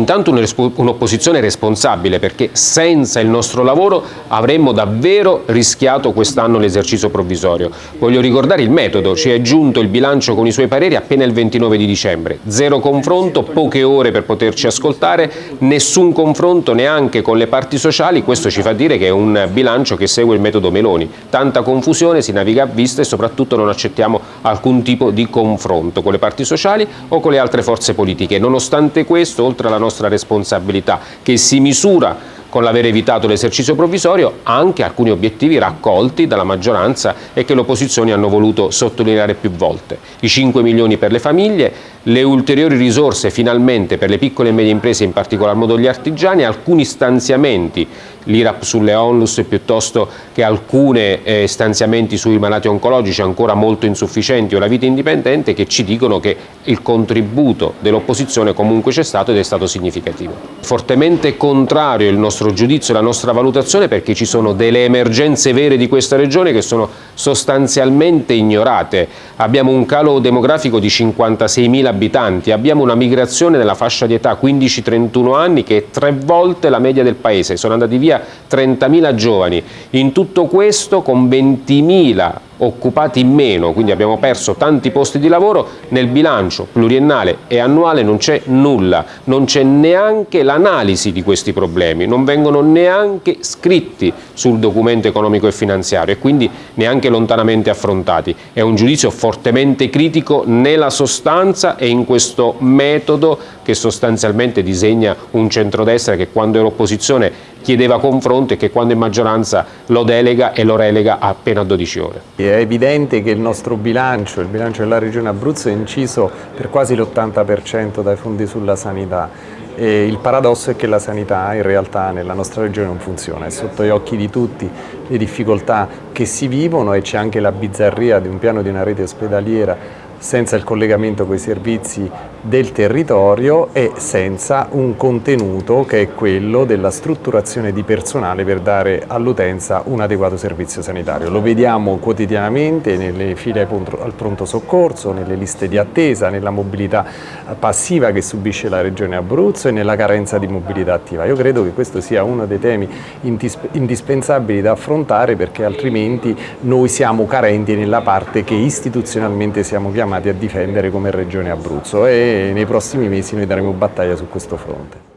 Intanto un'opposizione responsabile perché senza il nostro lavoro avremmo davvero rischiato quest'anno l'esercizio provvisorio. Voglio ricordare il metodo, ci è giunto il bilancio con i suoi pareri appena il 29 di dicembre. Zero confronto, poche ore per poterci ascoltare, nessun confronto neanche con le parti sociali, questo ci fa dire che è un bilancio che segue il metodo Meloni. Tanta confusione, si naviga a vista e soprattutto non accettiamo alcun tipo di confronto con le parti sociali o con le altre forze politiche. Nonostante questo, oltre alla nostra nostra responsabilità, che si misura con l'aver evitato l'esercizio provvisorio anche alcuni obiettivi raccolti dalla maggioranza e che le opposizioni hanno voluto sottolineare più volte. I 5 milioni per le famiglie, le ulteriori risorse finalmente per le piccole e medie imprese, in particolar modo gli artigiani, alcuni stanziamenti, l'IRAP sulle onlus piuttosto che alcuni eh, stanziamenti sui malati oncologici ancora molto insufficienti o la vita indipendente che ci dicono che il contributo dell'opposizione comunque c'è stato ed è stato significativo. Fortemente contrario il nostro giudizio e la nostra valutazione perché ci sono delle emergenze vere di questa regione che sono sostanzialmente ignorate. Abbiamo un calo demografico di 56.000 abitanti, abbiamo una migrazione nella fascia di età 15-31 anni che è tre volte la media del paese, sono andati via 30.000 giovani, in tutto questo con 20.000 occupati meno, quindi abbiamo perso tanti posti di lavoro, nel bilancio pluriennale e annuale non c'è nulla, non c'è neanche l'analisi di questi problemi, non vengono neanche scritti sul documento economico e finanziario e quindi neanche lontanamente affrontati. È un giudizio fortemente critico nella sostanza e in questo metodo che sostanzialmente disegna un centrodestra che quando era opposizione chiedeva confronto e che quando è maggioranza lo delega e lo relega appena 12 ore. È evidente che il nostro bilancio, il bilancio della Regione Abruzzo è inciso per quasi l'80% dai fondi sulla sanità. E il paradosso è che la sanità in realtà nella nostra regione non funziona, è sotto gli occhi di tutti le difficoltà che si vivono e c'è anche la bizzarria di un piano di una rete ospedaliera senza il collegamento con i servizi del territorio e senza un contenuto che è quello della strutturazione di personale per dare all'utenza un adeguato servizio sanitario. Lo vediamo quotidianamente nelle file al pronto soccorso, nelle liste di attesa, nella mobilità passiva che subisce la Regione Abruzzo e nella carenza di mobilità attiva. Io credo che questo sia uno dei temi indispensabili da affrontare perché altrimenti noi siamo carenti nella parte che istituzionalmente siamo chiamati chiamati a difendere come Regione Abruzzo e nei prossimi mesi noi daremo battaglia su questo fronte.